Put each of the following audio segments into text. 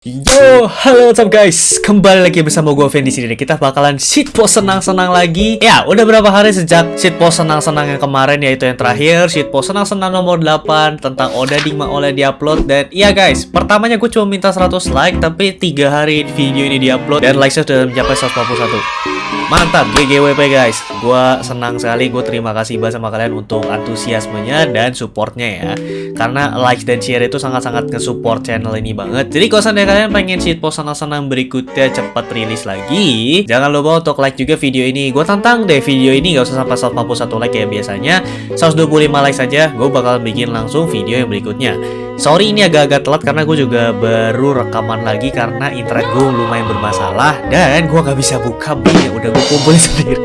Yo, halo what's up guys? Kembali lagi bersama gue Fen di sini. Kita bakalan shitpost senang-senang lagi. Ya, udah berapa hari sejak shitpost senang-senang yang kemarin yaitu yang terakhir shitpost senang-senang nomor 8 tentang Oda Dingma oleh diupload dan iya guys, pertamanya gue cuma minta 100 like tapi 3 hari video ini diupload dan likes sudah mencapai 141. Mantap, GGWP guys. Gua senang sekali, gue terima kasih banget sama kalian untuk antusiasmenya dan supportnya ya. Karena like dan share itu sangat-sangat nge-support channel ini banget. Jadi kalau seandainya kalian pengen shitpost senang-senang berikutnya cepat rilis lagi, jangan lupa untuk like juga video ini. Gue tantang deh video ini gak usah sampai 141 like ya biasanya. 125 like saja, gue bakal bikin langsung video yang berikutnya. Sorry ini agak-agak telat karena gue juga baru rekaman lagi karena internet gue lumayan bermasalah dan gue gak bisa buka yang udah gue kumpulin sendiri.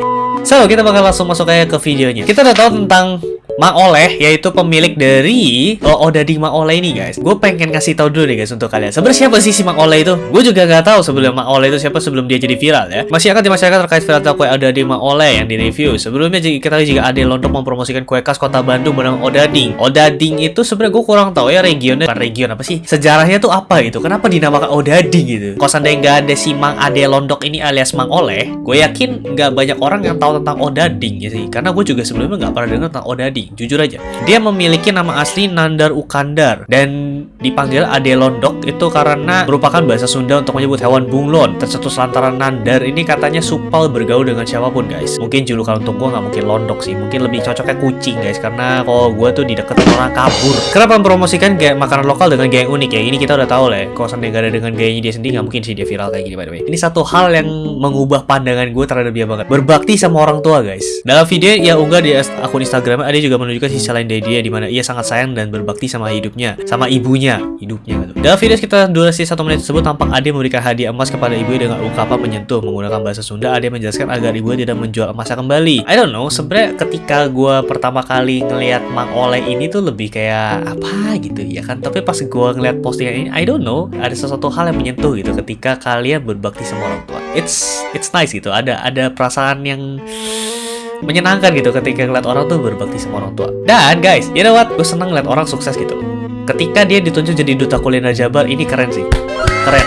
So, kita bakal langsung masuk aja ke videonya. Kita udah tahu tentang Mang Oleh yaitu pemilik dari oh, Odading Mang Oleh ini guys. Gue pengen kasih tahu dulu nih guys untuk kalian. Sebenarnya siapa sih si Oleh itu? Gue juga gak tahu sebelum Mang Oleh itu siapa sebelum dia jadi viral ya. Masih akan di masyarakat terkait viral kue Odading Mang Oleh yang di review. Sebelumnya kita juga ada Lontong mempromosikan kue khas kota Bandung bernama Odading. Odading itu sebenarnya gue kurang tahu ya regionnya. Bukan region apa sih? Sejarahnya tuh apa itu? Kenapa dinamakan Odading gitu? Kalau seandainya nggak ada si Mang Ade Londok ini alias Mang Oleh, gue yakin nggak banyak orang yang tahu tentang Odading ya sih. Karena gue juga sebelumnya nggak pernah dengar tentang Odading. Jujur aja. Dia memiliki nama asli Nandar Ukandar dan dipanggil Ade Londok itu karena merupakan bahasa Sunda untuk menyebut hewan bunglon. Tercetus lantaran Nandar ini katanya supal bergaul dengan siapa pun guys. Mungkin julukan untuk gue nggak mungkin Londok sih, mungkin lebih cocoknya kucing guys karena kalau gue tuh dideketin orang kabur. Kenapa mempromosikan gaya makanan lokal dengan gaya unik ya? Ini kita udah tahu lah ya. Kalau ada dengan gayanya dia sendiri nggak mungkin sih dia viral kayak gini by the way. Ini satu hal yang mengubah pandangan gue terhadap dia banget. Berbakti sama orang tua guys. Dalam video yang unggah di akun Instagram, ada juga menunjukkan sisi lain dari dia di mana ia sangat sayang dan berbakti sama hidupnya, sama ibunya, hidupnya gitu. Dalam video sekitar durasi satu menit tersebut tampak Ade memberikan hadiah emas kepada ibunya dengan ungkapan menyentuh menggunakan bahasa Sunda. Ade menjelaskan agar ibunya tidak menjual emasnya kembali. I don't know, sebenarnya ketika gue pertama kali ngelihat Mang Oleh ini tuh lebih kayak apa gitu ya kan. Tapi pas gue ngeliat postingan ini, I don't know, ada sesuatu hal yang menyentuh gitu ketika kalian berbakti sama orang tua. It's it's nice gitu. Ada ada perasaan yang menyenangkan gitu ketika ngeliat orang tuh berbakti sama orang tua. Dan guys, you know what? Gue seneng ngeliat orang sukses gitu. Ketika dia ditunjuk jadi duta kuliner Jabar, ini keren sih. Keren.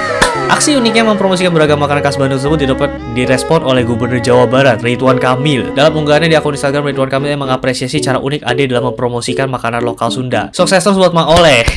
Aksi uniknya mempromosikan beragam makanan khas Bandung tersebut didapat direspon oleh Gubernur Jawa Barat, Ridwan Kamil. Dalam unggahannya di akun Instagram, Ridwan Kamil yang mengapresiasi cara unik Ade dalam mempromosikan makanan lokal Sunda. Sukses terus buat Mang Oleh.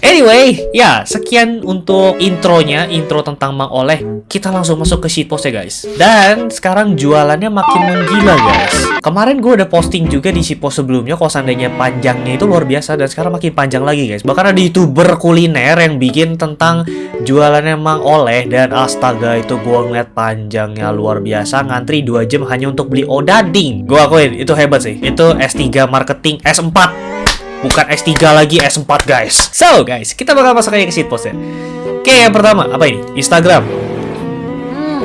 Anyway, ya sekian untuk intronya, intro tentang Mang Oleh. Kita langsung masuk ke shitpost ya guys. Dan sekarang jualannya makin menggila guys. Kemarin gue udah posting juga di shitpost sebelumnya, kalau seandainya panjangnya itu luar biasa dan sekarang makin panjang lagi guys. Bahkan ada youtuber kuliner yang bikin tentang jualannya Mang Oleh dan astaga itu gue ngeliat panjangnya luar biasa ngantri 2 jam hanya untuk beli odading. Gue akuin itu hebat sih. Itu S3 marketing S4 bukan S3 lagi S4 guys. So guys kita bakal masuk aja ke shitpost ya. Oke yang pertama apa ini? Instagram. Hmm,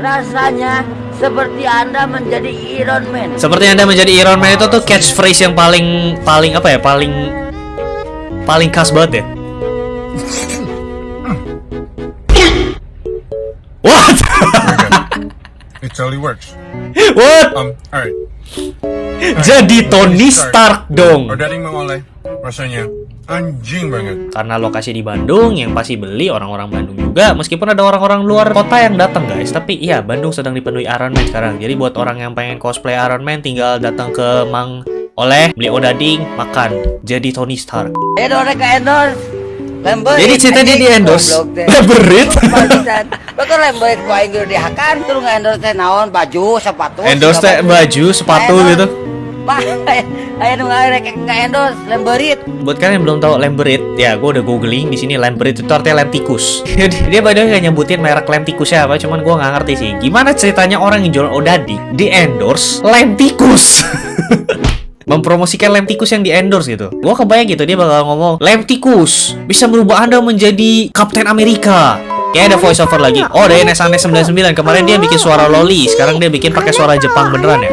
rasanya seperti anda menjadi Iron Man. Seperti anda menjadi Iron Man itu tuh catchphrase yang paling paling apa ya? Paling paling khas banget ya. What? It totally works. What? Um alright jadi Tony Stark dong. Ordering mengoleh rasanya anjing banget. Karena lokasi di Bandung yang pasti beli orang-orang Bandung juga. Meskipun ada orang-orang luar kota yang datang guys, tapi iya Bandung sedang dipenuhi Iron Man sekarang. Jadi buat orang yang pengen cosplay Iron Man tinggal datang ke Mang Oleh, beli odading, makan. Jadi Tony Stark. Eh, ke endorse. Lember. Jadi cerita dia di endorse. Lemberit. Betul lemberit ku aing dihakan terus nge-endorse naon baju, sepatu. Endorse baju, sepatu gitu. Bah, ayo nu nge-endorse lemberit. Buat kalian yang belum tahu lemberit, ya gue udah googling di sini lemberit itu artinya lem tikus. dia padahal nggak nyebutin merek lem tikusnya apa, cuman gue nggak ngerti sih. Gimana ceritanya orang yang jual odadi di endorse lem tikus? mempromosikan lem tikus yang di endorse gitu. Gua kebayang gitu dia bakal ngomong lem tikus bisa merubah anda menjadi Kapten Amerika. Kayak ada voice over lagi. Oh, ada NSANS 99. Kemarin dia bikin suara loli, sekarang dia bikin pakai suara Jepang beneran ya.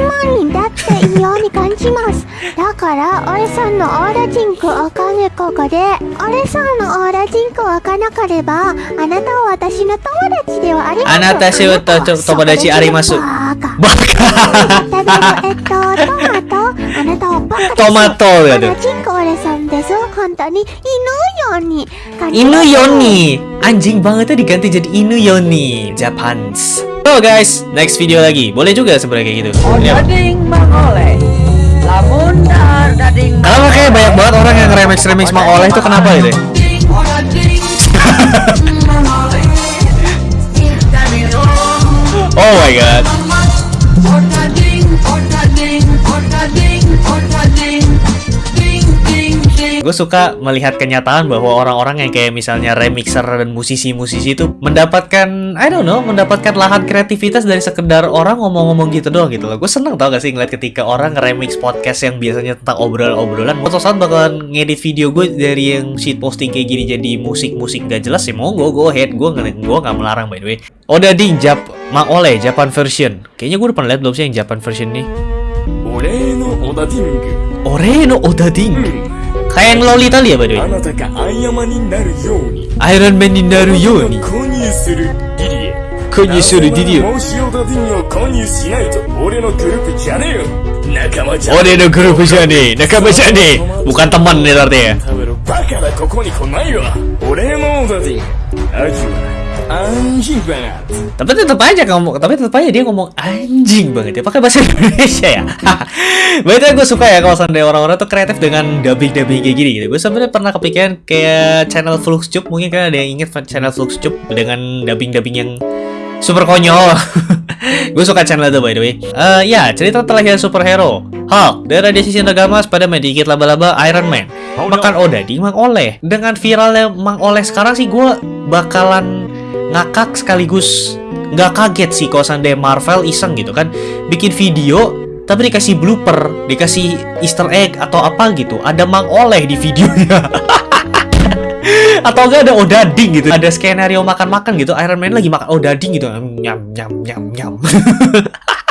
だから俺さんのオーラ人口わかるここで俺さんのオーラ人口わからなければあなたは私の友達ではありませんあなたしは友達あります バカバカえっとトマトあなたはバカトマトやで人口俺さんです 本当に犬ように感じ Inu Yoni Anjing banget tuh diganti jadi Inu Yoni Japans So guys, next video lagi Boleh juga sebenarnya kayak gitu Oh Ini apa? dading mang oleh. Lamun dar dading mang Kenapa kayak banyak banget orang yang remix-remix Mang Oleh itu kenapa gitu ya? Oh dading mang oleh. Oh my god Gue suka melihat kenyataan bahwa orang-orang yang kayak misalnya remixer dan musisi-musisi itu mendapatkan, I don't know, mendapatkan lahan kreativitas dari sekedar orang ngomong-ngomong gitu doang gitu loh. Gue seneng tau gak sih ngeliat ketika orang remix podcast yang biasanya tentang obrolan-obrolan. Suatu saat bakalan ngedit video gue dari yang shit posting kayak gini jadi musik-musik gak jelas monggo go ahead. Gue nggak gue nggak melarang by the way. Oda Ding Jap Mang Oleh Japan version. Kayaknya gue udah pernah liat belum sih yang Japan version nih. 俺のオダディング Ore no Oda Ding. Kayak yang Lolita ya by the あ way. なたがアイアマになるように Iron Manになるように。購入するディディエ購入するディディエもしオダディングを購入しないと俺のグループじゃねえよ仲間じゃ Oh dia ada grup aja nih, nakama aja nih Bukan teman nih artinya 食べろバカだここに来ないわ俺のオダディング味は anjing banget. Tapi tetap aja ngomong, tapi tetap aja dia ngomong anjing banget ya. Pakai bahasa Indonesia ya? Berarti gue suka ya kalau seandainya orang-orang tuh kreatif dengan dubbing-dubbing kayak gini gitu. Gue sebenarnya pernah kepikiran kayak channel Fluxtube Mungkin kan ada yang inget channel Fluxtube dengan dubbing-dubbing yang super konyol. Gue suka channel itu by the way. Eh Ya, cerita terlahir superhero. Hulk, dari radiasi Nagama pada medikit laba-laba Iron Man. Makan Odading Mang Oleh. Dengan viralnya Mang Oleh sekarang sih gue bakalan ngakak sekaligus. Nggak kaget sih kalau seandainya Marvel iseng gitu kan. Bikin video tapi dikasih blooper, dikasih Easter egg atau apa gitu, ada Mang Oleh di videonya. atau enggak ada Odading gitu, ada skenario makan-makan gitu, Iron Man lagi makan Odading gitu, nyam nyam nyam nyam.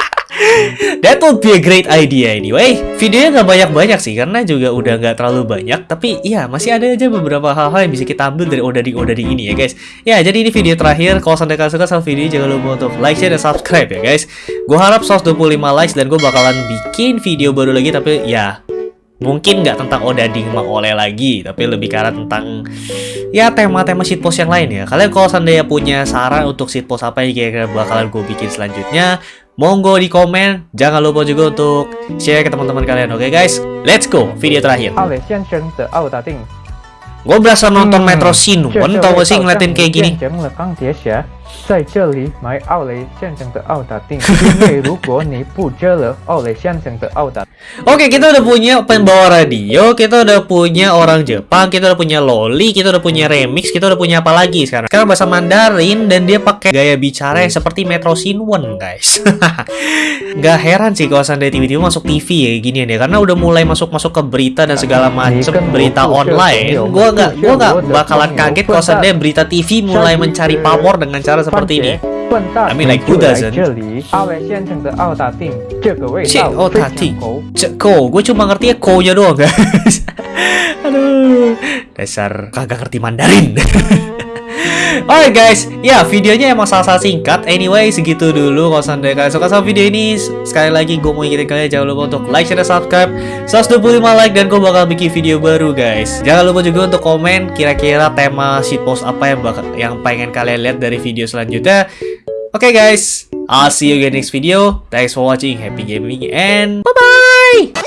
That would be a great idea anyway. Videonya nggak banyak-banyak sih, karena juga udah nggak terlalu banyak. Tapi ya masih ada aja beberapa hal-hal yang bisa kita ambil dari odading-odading ini ya guys. Ya jadi ini video terakhir. Kalau sampai kalian suka sama video jangan lupa untuk like, share, dan subscribe ya guys. Gue harap 125 likes dan gue bakalan bikin video baru lagi. Tapi ya mungkin nggak tentang odading Mang Oleh lagi, tapi lebih arah tentang ya tema-tema shitpost yang lain ya. Kalian kalau seandainya punya saran untuk shitpost apa yang kira-kira bakalan gue bikin selanjutnya, Monggo di komen. Jangan lupa juga untuk share ke teman-teman kalian. Oke okay, guys, let's go video terakhir. Gue berasa nonton Metro Sinu. Kau tau gak sih ngeliatin kayak gini? Oke, kita udah punya pembawa radio, kita udah punya orang Jepang, kita udah punya loli, kita udah punya remix, kita udah punya apa lagi sekarang? Sekarang bahasa Mandarin dan dia pakai gaya bicara yang seperti Metro Shinwon, guys. Gak heran sih kalau sandai tiba-tiba masuk TV ya gini ya, karena udah mulai masuk-masuk ke berita dan segala macam berita online. Gua nggak, gua nggak bakalan kaget kalau sandai berita TV mulai mencari power dengan cara seperti ini. 笨蛋 I mean, like, 就 who 来 doesn't? 这里，奥雷先生的奥打定，这个味 Cek, 道 oh 非 tadi. 常够。 Ceko, gue cuma ngerti ya ko-nya doang guys. Aduh, dasar kagak ngerti Mandarin. Oke guys, ya videonya emang salah salah singkat. Anyway, segitu dulu. Kalau seandainya kalian suka sama video ini, sekali lagi gue mau ingetin kalian jangan lupa untuk like, share, dan subscribe. 125 like dan gue bakal bikin video baru guys. Jangan lupa juga untuk komen kira-kira tema shitpost apa yang bakal yang pengen kalian lihat dari video selanjutnya. Oke guys, I'll see you again next video. Thanks for watching. Happy gaming and bye bye.